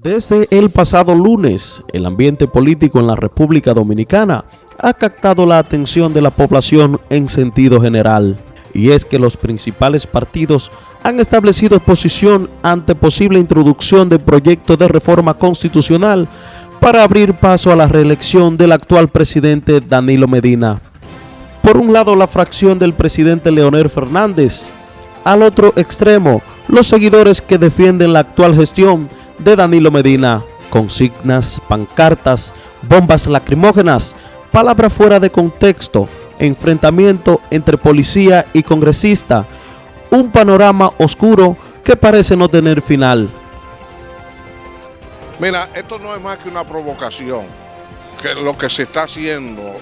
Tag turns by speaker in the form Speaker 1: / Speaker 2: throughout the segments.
Speaker 1: Desde el pasado lunes, el ambiente político en la República Dominicana ha captado la atención de la población en sentido general, y es que los principales partidos han establecido posición ante posible introducción de proyecto de reforma constitucional para abrir paso a la reelección del actual presidente Danilo Medina. Por un lado, la fracción del presidente Leonel Fernández, al otro extremo, los seguidores que defienden la actual gestión de Danilo Medina, consignas, pancartas, bombas lacrimógenas, palabras fuera de contexto, enfrentamiento entre policía y congresista, un panorama oscuro que parece no tener final.
Speaker 2: Mira, esto no es más que una provocación, que lo que se está haciendo,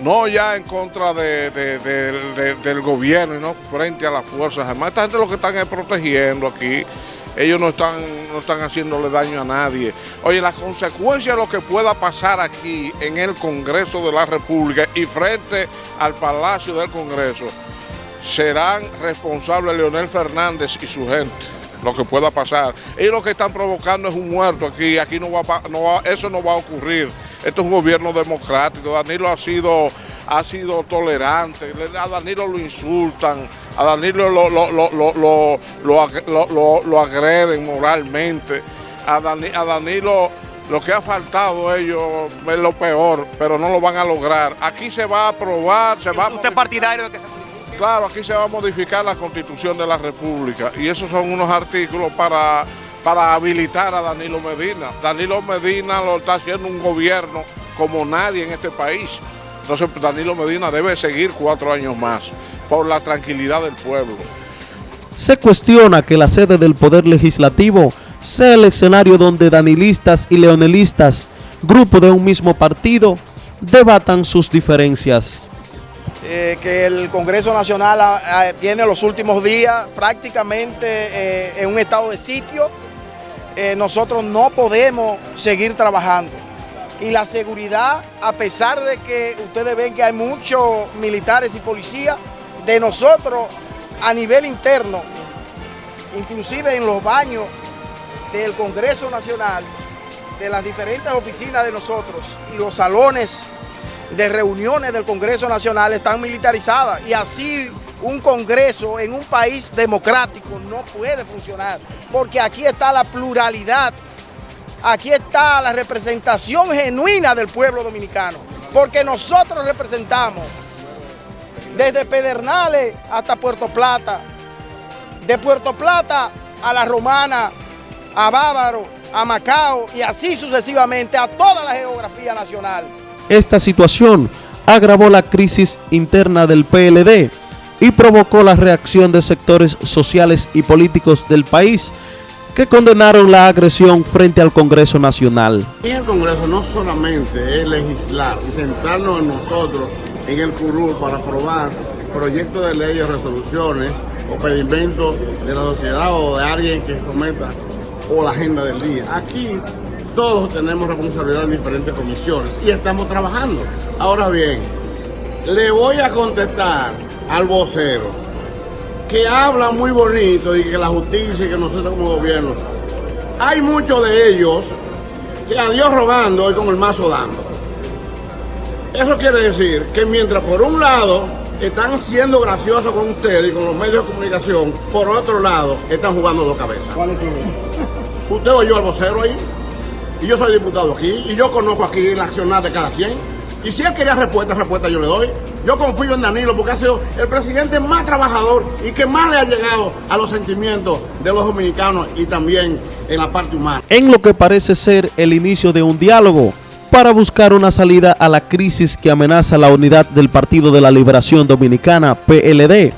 Speaker 2: no ya en contra del gobierno, no frente a las fuerzas armadas. Esta gente lo que están es protegiendo aquí ellos no están, no están haciéndole daño a nadie. Oye, las consecuencias de lo que pueda pasar aquí en el Congreso de la República y frente al Palacio del Congreso, serán responsables Leonel Fernández y su gente lo que pueda pasar. Ellos lo que están provocando es un muerto aquí, aquí no va, no eso no va a ocurrir. Esto es un gobierno democrático, Danilo ha sido ha sido tolerante, a Danilo lo insultan, a Danilo lo, lo, agreden moralmente, a, Danilo lo que ha faltado ellos es lo peor, pero no lo van a lograr. Aquí se va a aprobar, se va
Speaker 3: ¿Usted partidario de que se modifique?
Speaker 2: Claro, aquí se va a modificar la Constitución de la República y esos son unos artículos para, para habilitar a Danilo Medina. Danilo Medina lo está haciendo un gobierno como nadie en este país. Entonces Danilo Medina debe seguir cuatro años más por la tranquilidad del pueblo.
Speaker 1: Se cuestiona que la sede del Poder Legislativo sea el escenario donde danilistas y leonelistas, grupo de un mismo partido, debatan sus diferencias.
Speaker 3: Eh, que el Congreso Nacional tiene los últimos días prácticamente eh, en un estado de sitio. Eh, nosotros no podemos seguir trabajando y la seguridad, a pesar de que ustedes ven que hay muchos militares y policías, de nosotros a nivel interno, inclusive en los baños del Congreso Nacional, de las diferentes oficinas de nosotros y los salones de reuniones del Congreso Nacional están militarizadas y así un Congreso en un país democrático no puede funcionar porque aquí está la pluralidad Aquí está la representación genuina del pueblo dominicano, porque nosotros representamos desde Pedernales hasta Puerto Plata, de Puerto Plata a La Romana, a Bávaro, a Macao y así sucesivamente a toda la geografía nacional.
Speaker 1: Esta situación agravó la crisis interna del PLD y provocó la reacción de sectores sociales y políticos del país que condenaron la agresión frente al Congreso Nacional.
Speaker 4: Y el Congreso no solamente es legislar y sentarnos nosotros en el curul para aprobar proyectos de ley o resoluciones o pedimentos de la sociedad o de alguien que cometa o la agenda del día. Aquí todos tenemos responsabilidad en diferentes comisiones y estamos trabajando. Ahora bien, le voy a contestar al vocero que habla muy bonito y que la justicia y que nosotros como gobierno, hay muchos de ellos que a Dios rogando y con el mazo dando. Eso quiere decir que mientras por un lado están siendo graciosos con ustedes y con los medios de comunicación, por otro lado están jugando dos cabezas. ¿Cuál es su Usted oyó al vocero ahí, y yo soy diputado aquí, y yo conozco aquí la accionar de cada quien. Y si él quería respuesta, respuesta yo le doy. Yo confío en Danilo porque ha sido el presidente más trabajador y que más le ha llegado a los sentimientos de los dominicanos y también en la parte humana.
Speaker 1: En lo que parece ser el inicio de un diálogo para buscar una salida a la crisis que amenaza la unidad del Partido de la Liberación Dominicana, PLD.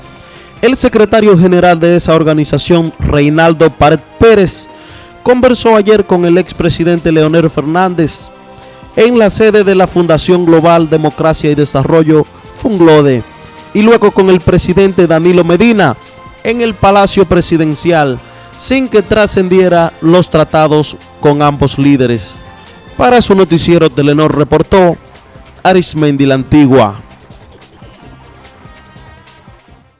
Speaker 1: El secretario general de esa organización, Reinaldo Pared Pérez, conversó ayer con el expresidente Leonel Fernández en la sede de la Fundación Global Democracia y Desarrollo Funglode y luego con el presidente Danilo Medina en el Palacio Presidencial sin que trascendiera los tratados con ambos líderes. Para su noticiero Telenor reportó Arismendi la Antigua.